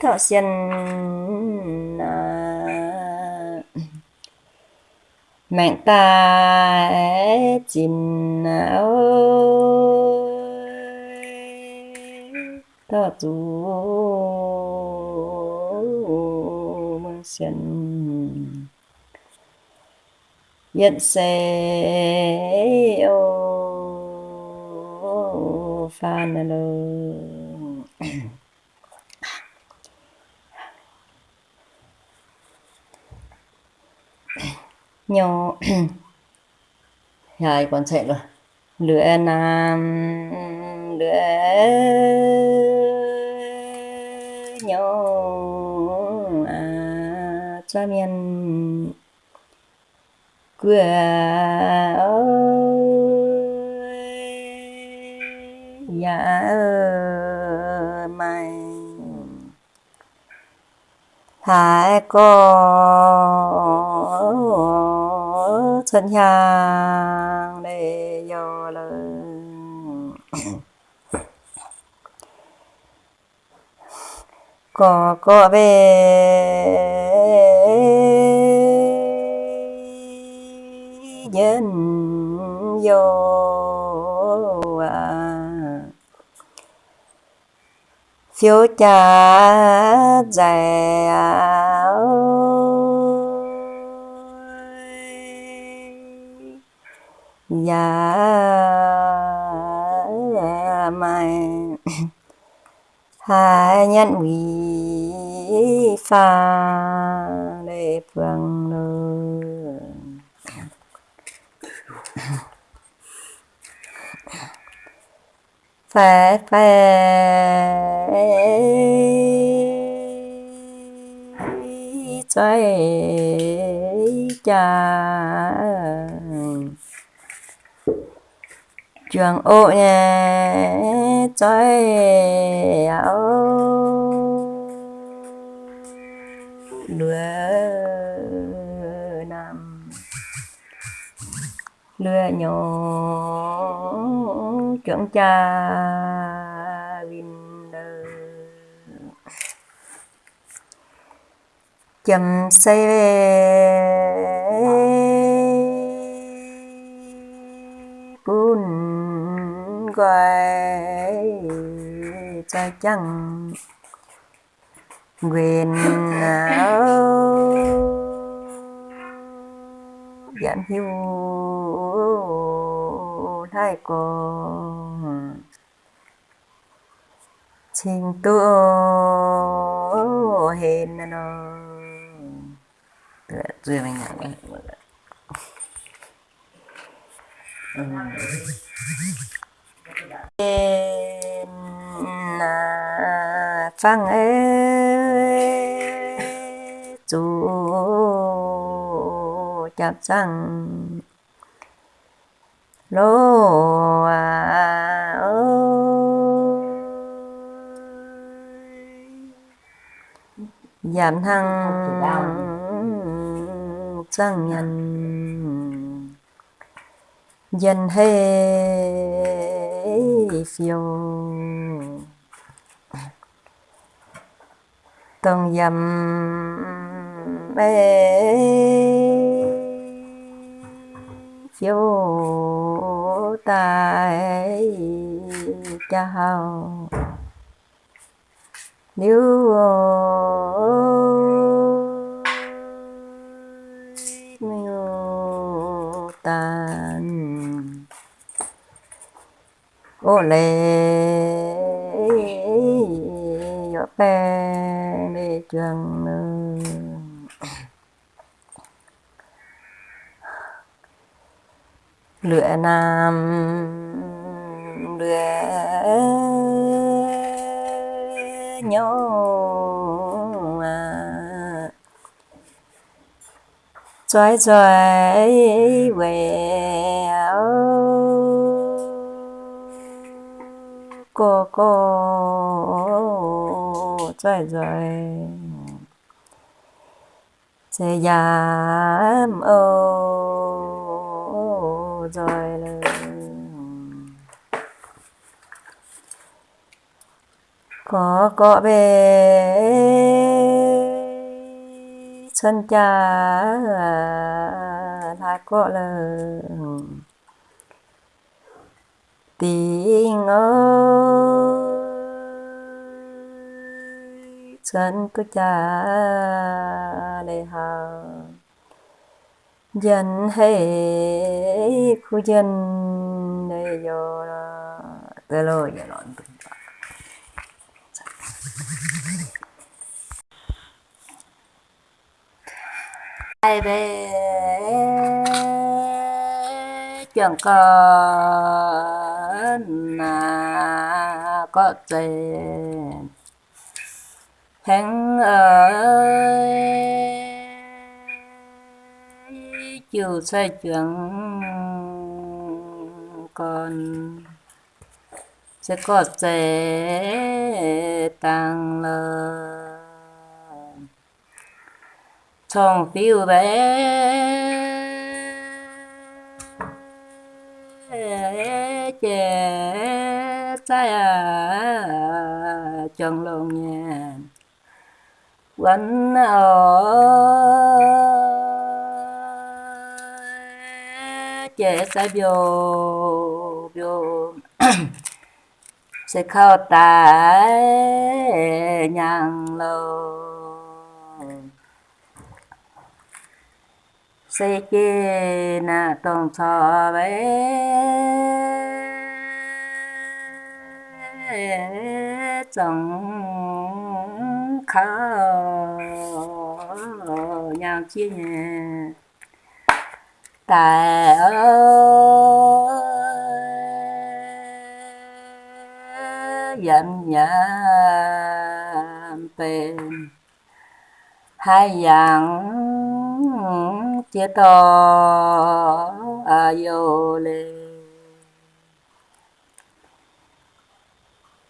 thọ xiên à. mạng ta chín thọ chú mừng xiên nhận sẽ ô phan lơ nhỏ. Rồi còn chạy rồi? Lửa nam lửa nhỏ. À cho miền quê ơi mày. Thái có thân hàng để do lời. Có có về. Nhân vô phiếu cha dài dạ mày hà nhân quỷ pha để phương nơi phải phải chơi cha trường ô nhé chơi áo. Lừa lừa nhỏ chuẩn cha vin chầm say bún quay cha chăng? Quyền áo giảm hiu thái cô trình tu hên nó rồi mình nhận na phang ê chú chạp răng lô à ơi giảm thăng răng nhân dân hê phiêu. Tông dầm ê vô tài chào. Nếu nếu tàn ô lê yo đi trường nơi lửa nam lửa nhô à. Trói trói về cô cô trói trói sẽ giảm ôi ô rồi là... có có về chân cha là có là tiếng ơi chân cứ cha để hào dân hay khu dân này giờ là tới rồi giờ loạn tụng ai về chẳng có là có tiền thằng ơi chiều xoay chuyển, còn sẽ có sẽ tăng lên trong phiêu bé chè trái à chân lòng nhà quanh ở chế sẽ biểu biểu sẽ khâu tại nhang lô sẽ chế na tông cho bé trong khâu nhang chia nhẹ tại ơi. Dặm nhảm tên hai dạng chia to a yo lê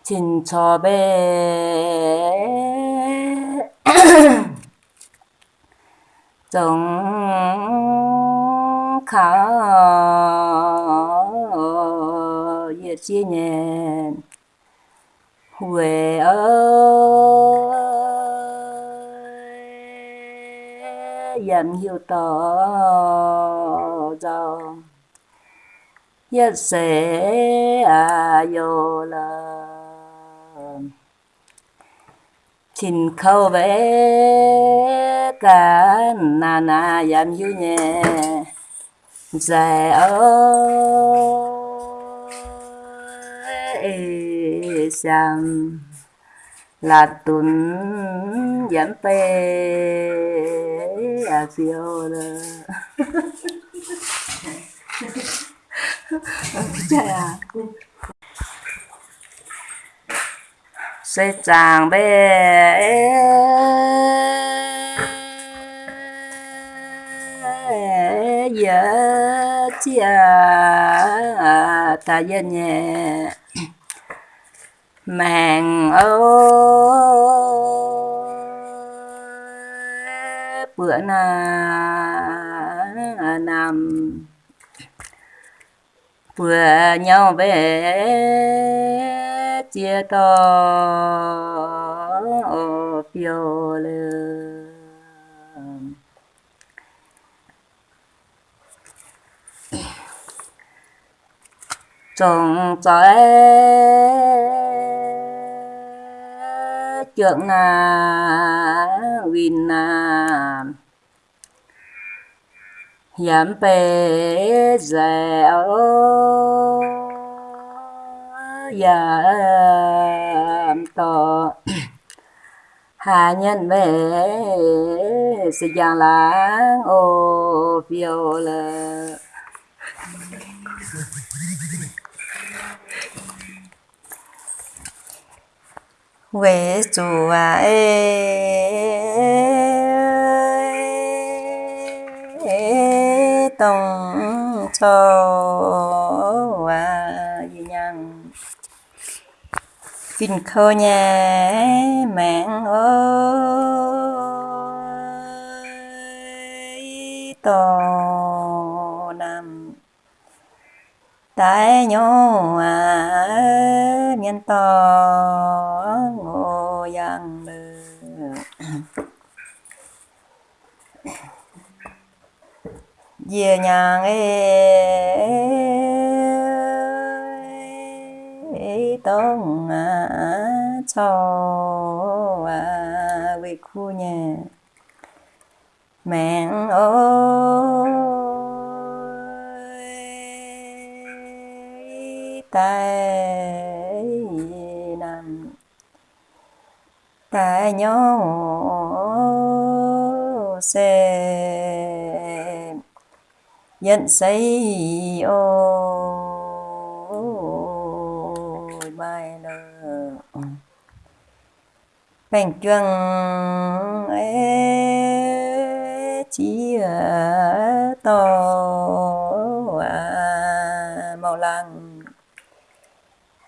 xin cho bé. Trong khả ye ờ, chi nhẹ huệ ơi! Dần hiểu tỏ cho ye sẽ à yo la xin khâu về cả na na dần hiểu nhẹ Dạ ơi sang là tuần giảm tê à phiêu đó trời sẽ chàng bé. Giờ chia ta dân nhẹ màng ô bữa na nằm. Bữa nhau về chia to phiêu lưu. Trồng trái trưởng à, na win à. na yam pe dẻo. Dạ, yam to hà nhân về sự giang lãng ô phiêu lơ. Quê chùa ê. Tông cho à gì nhang kinh khơ nhà mẹ ơi to nam. Tại nhau à nhân to dân về nhà nghe tông à cho à về khu nhà. Mẹ ơi tay tại nhau xe nhận xây ô bài nơ bành chuông ấy chỉ to màu lăng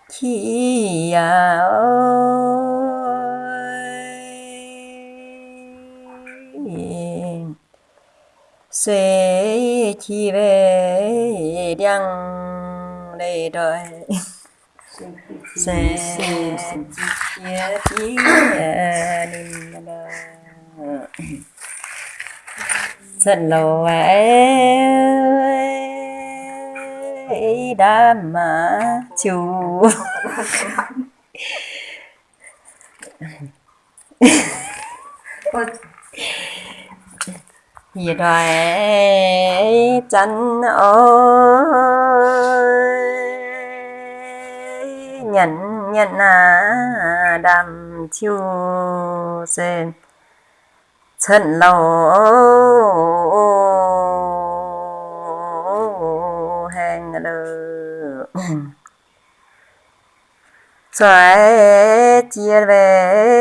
khi à suy chi về đăng đầy đời sẽ chia chi niệm đời sân lô ấy đã mà chủ thì rồi chân ôi nhận nhận à đầm chiu sen chân lâu hẹn lơ xoay chia về.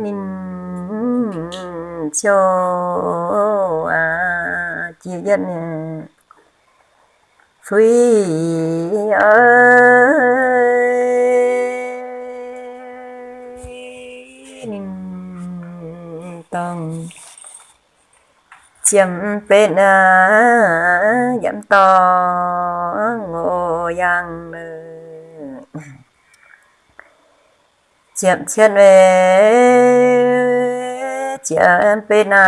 Mình cho à chia dân. Phi ơi tầng tông chiếm bên à dặm to ngô yang chậm chiếm chân về chiếm bên à.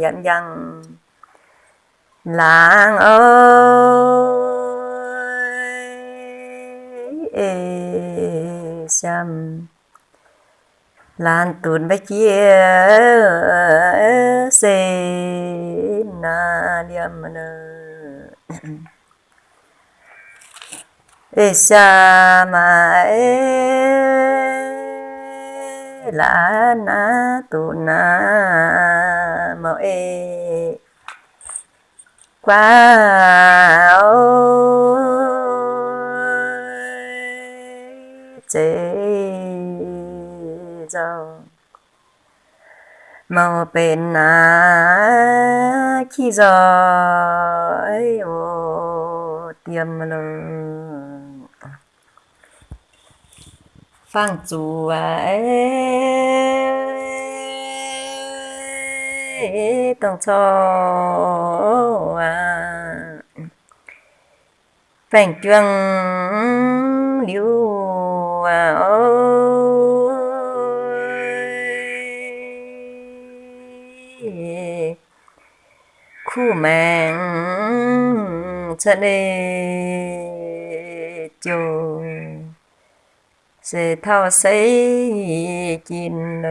Dặn yang làng ơi ê xăm lan tuần bách chia xê na liêm nơ ê xa mà ê la na tu na mơ ê qua ôi chế dâu màu bên na khi rồi ô tiêm luôn phang à à mạng chân đi chùa sẽ thao xây chín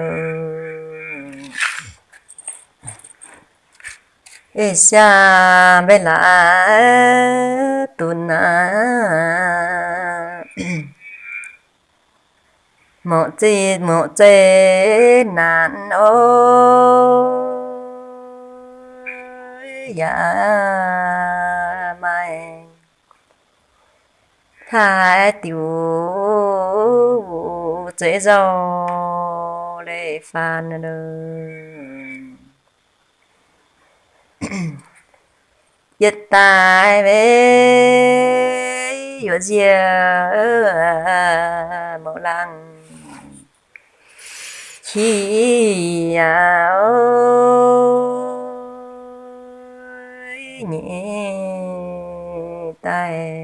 ê xa bê là tu na. Mộ chi mộ chê nạn ô. Dạ mày thái tiểu dễ dâu lệ phàn đời yết tai về yếu chia mẫu lăng. Khi áo nhẹ tai.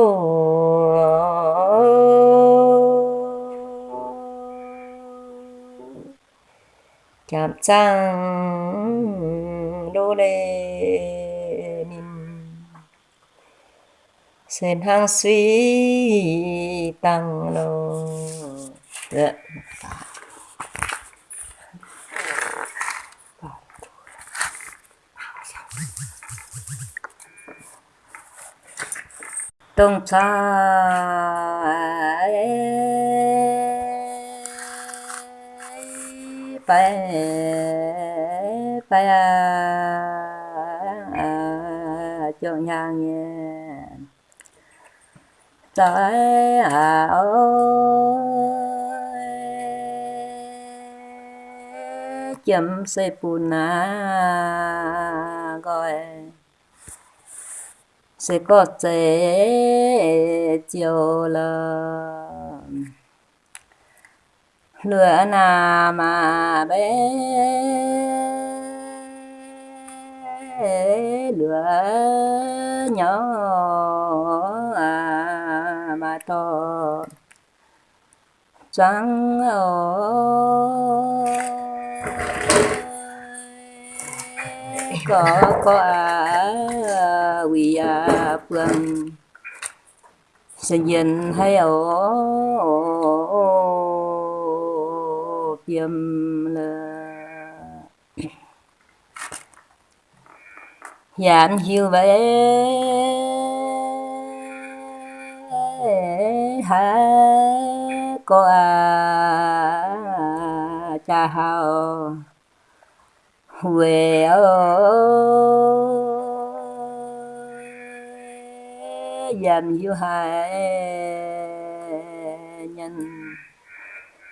chạm đô lê ninh sen hang suy tăng lô. Dạ. tung cha. Phải phải cho nhà nhé trái à ơi chấm xây bù gọi. Sẽ có chế chiều là lửa nà mà bé lửa nhỏ à mà to. Trắng ơi có có à quỳ à phương sinh dần hay ở tiêm là dạ, dàn hiu về ha có à cha hao về ơi dàn dạ, hiu hai nhân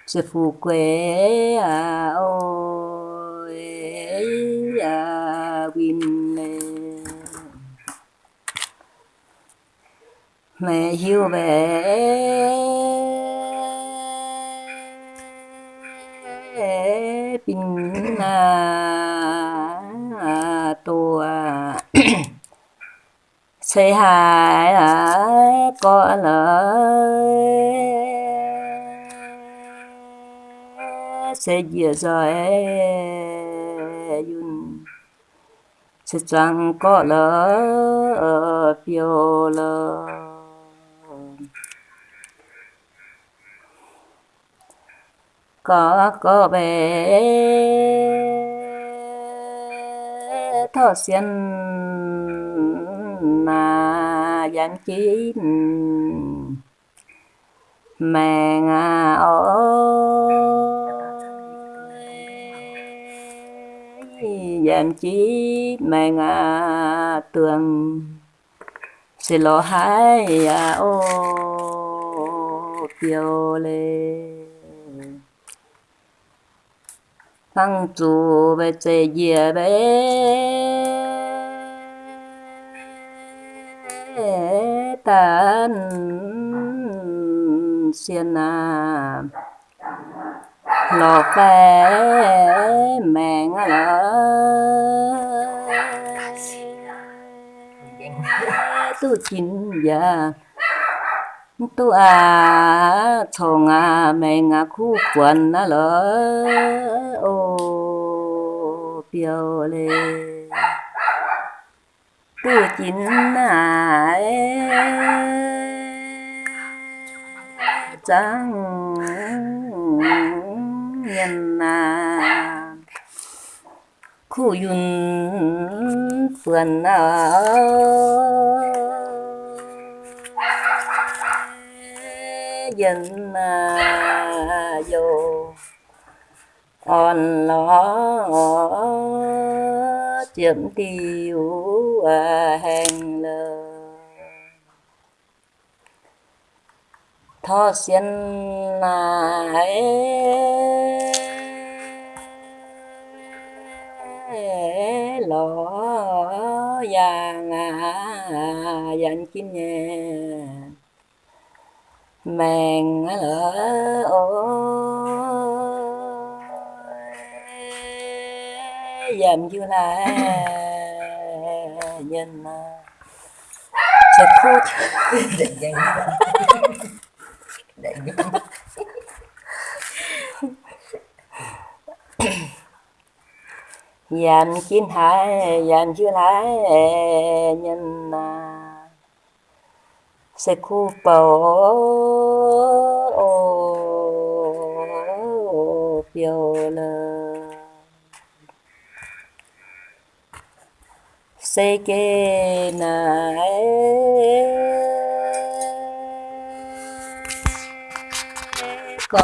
sư phụ quê à ôi à win mẹ hiu về bình à tua say hại à có lời. Sẽ dìa rồi e yun. Sẽ chẳng có lỡ phiêu lỡ có có bé thọ xiên mà dám chín. Mẹ ngà ơi em chí mẹ ngà tường. Sẽ lo hai à ô phiêu lên thăng chủ về chế dìa bé. Tan xiên à lò phê mẹn lỡ tu chín giờ. Tu à chồng à mẹ ngã khu quần à lỡ. Ô biểu lê. Tu chín à trắng nhân à khu yun phần à dân à vô còn lo chiếm tiêu à lời thọ xiên lại lỏ vàng à dành kim nhẹ. Mèn lỡ ôi. Dầm như là nhân sẽ khô để danh dàn chín hai, dàn chín hai, nhân là sẽ khu bầu, ô, phiêu lơ. Sẽ kê này có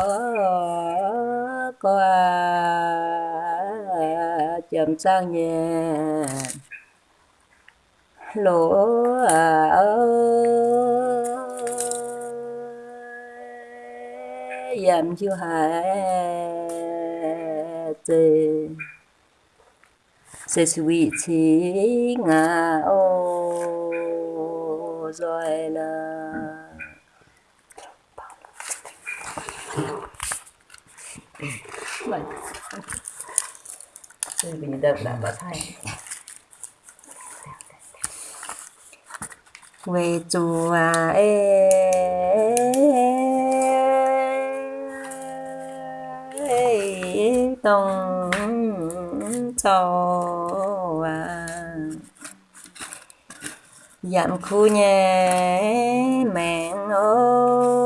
có, chậm sang nhà lỗ à ơi dầm chưa hại tê. Sẽ suy chí ngà ô, rồi là mình Từ bình đập đã có thay về chùa à, ê tông cho à. Dặm khu nhà mẹ ơi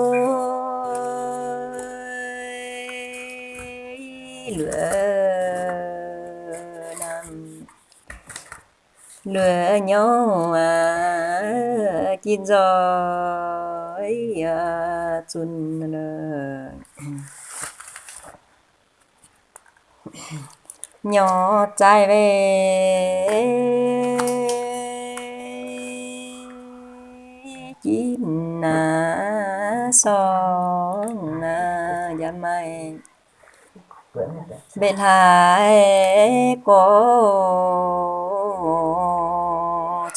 lừa nhau à chín rồi à chun nhỏ trai về. Chín à son à dặm mày bên hai có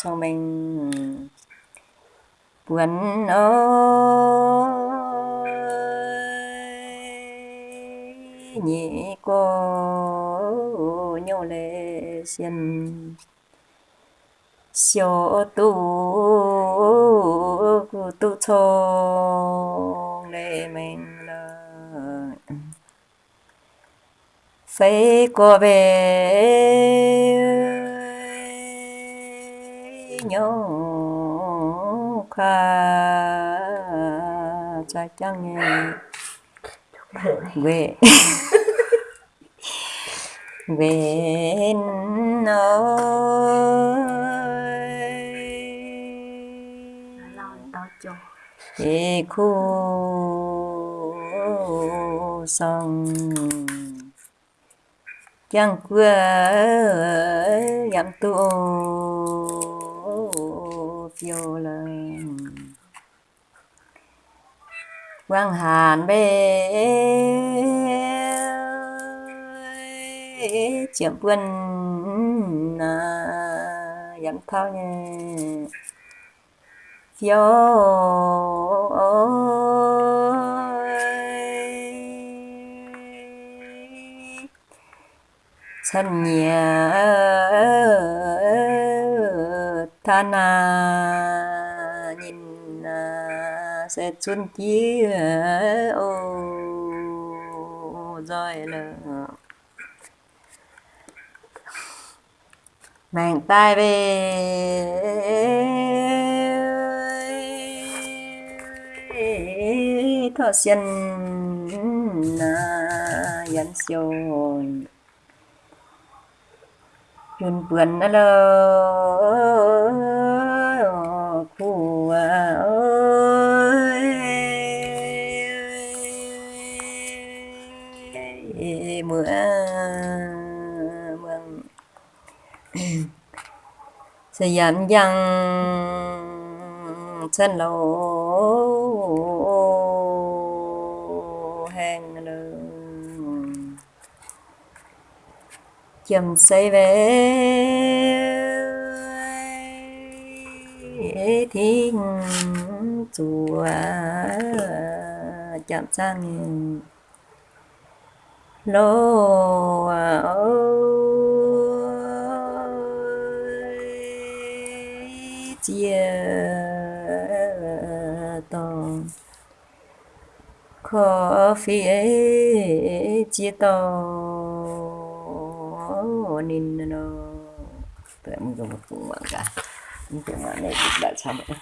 cho mình. Buồn ơi, nhị cô nhau lệ xiên. Xio tu tu chong lệ mình là phải có về nhau kha cha chăng về. Về nơi. Thì khu sông. Chẳng quên tu phiêu lên. Quang hàn bê chiếm quân à, dặm thao nha phiêu thân nhà than à nhìn à, sẽ xuân chí à, ô rồi là màng tay về thọ xiên à dần siêu yun buồn nó lơ. Khu ơi. Mưa mưa. Sẽ dặn dăng chân lâu hẹn lơ chầm say về. Thiên chùa chạm sang lô chia tòng. Khó phía chia tòng nên nó tụi em dùng một cũng bằng cả. Nhưng tụi em này đã xong rồi